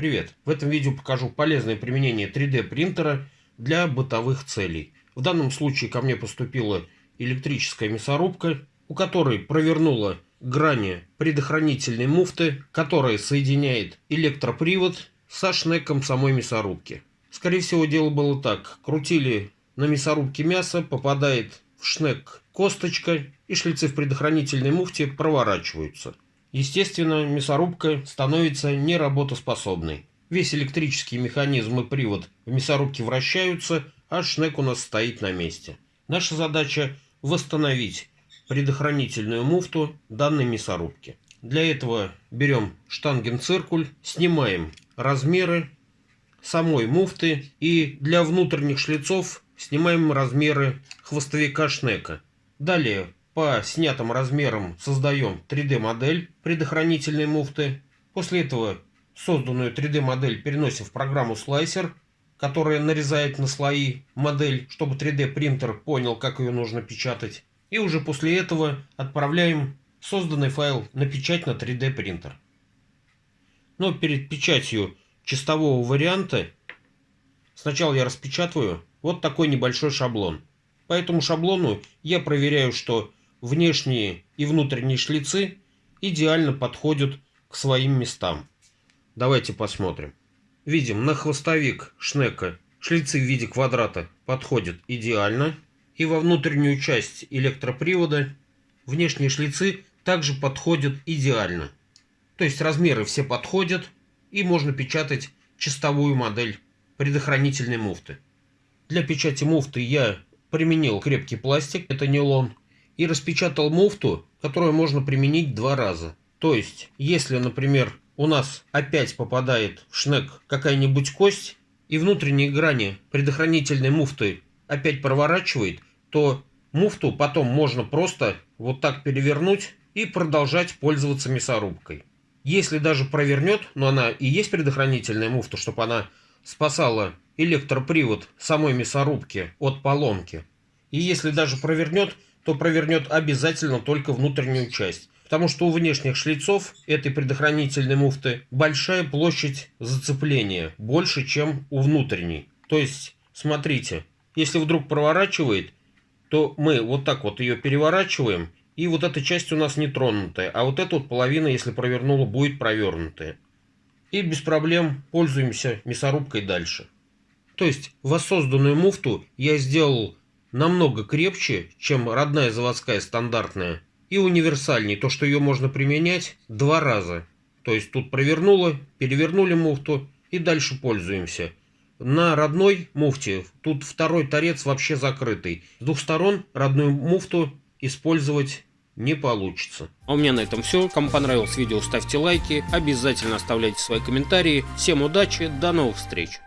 Привет! В этом видео покажу полезное применение 3D принтера для бытовых целей. В данном случае ко мне поступила электрическая мясорубка, у которой провернула грани предохранительной муфты, которая соединяет электропривод со шнеком самой мясорубки. Скорее всего дело было так. Крутили на мясорубке мясо, попадает в шнек косточка и шлицы в предохранительной муфте проворачиваются. Естественно, мясорубка становится неработоспособной. Весь электрический механизм и привод в мясорубке вращаются, а шнек у нас стоит на месте. Наша задача восстановить предохранительную муфту данной мясорубки. Для этого берем штангенциркуль, снимаем размеры самой муфты и для внутренних шлицов снимаем размеры хвостовика шнека. Далее по снятым размерам создаем 3D модель предохранительной муфты. После этого созданную 3D модель переносим в программу Slicer, которая нарезает на слои модель, чтобы 3D принтер понял, как ее нужно печатать. И уже после этого отправляем созданный файл на печать на 3D принтер. Но перед печатью чистового варианта сначала я распечатываю вот такой небольшой шаблон. По этому шаблону я проверяю, что внешние и внутренние шлицы идеально подходят к своим местам. Давайте посмотрим. Видим, на хвостовик шнека шлицы в виде квадрата подходят идеально. И во внутреннюю часть электропривода внешние шлицы также подходят идеально. То есть размеры все подходят и можно печатать чистовую модель предохранительной муфты. Для печати муфты я применил крепкий пластик, это нейлон, и распечатал муфту, которую можно применить два раза. То есть, если, например, у нас опять попадает в шнек какая-нибудь кость, и внутренние грани предохранительной муфты опять проворачивает, то муфту потом можно просто вот так перевернуть и продолжать пользоваться мясорубкой. Если даже провернет, но она и есть предохранительная муфта, чтобы она спасала электропривод самой мясорубки от поломки. И если даже провернет, то провернет обязательно только внутреннюю часть. Потому что у внешних шлицов этой предохранительной муфты большая площадь зацепления, больше, чем у внутренней. То есть, смотрите, если вдруг проворачивает, то мы вот так вот ее переворачиваем, и вот эта часть у нас не тронутая, а вот эта вот половина, если провернула, будет провернутая. И без проблем пользуемся мясорубкой дальше. То есть воссозданную муфту я сделал намного крепче, чем родная заводская стандартная, и универсальней, то что ее можно применять два раза. То есть тут провернула, перевернули муфту и дальше пользуемся. На родной муфте тут второй торец вообще закрытый. С двух сторон родную муфту использовать не получится. А у меня на этом все. Кому понравилось видео, ставьте лайки, обязательно оставляйте свои комментарии. Всем удачи, до новых встреч!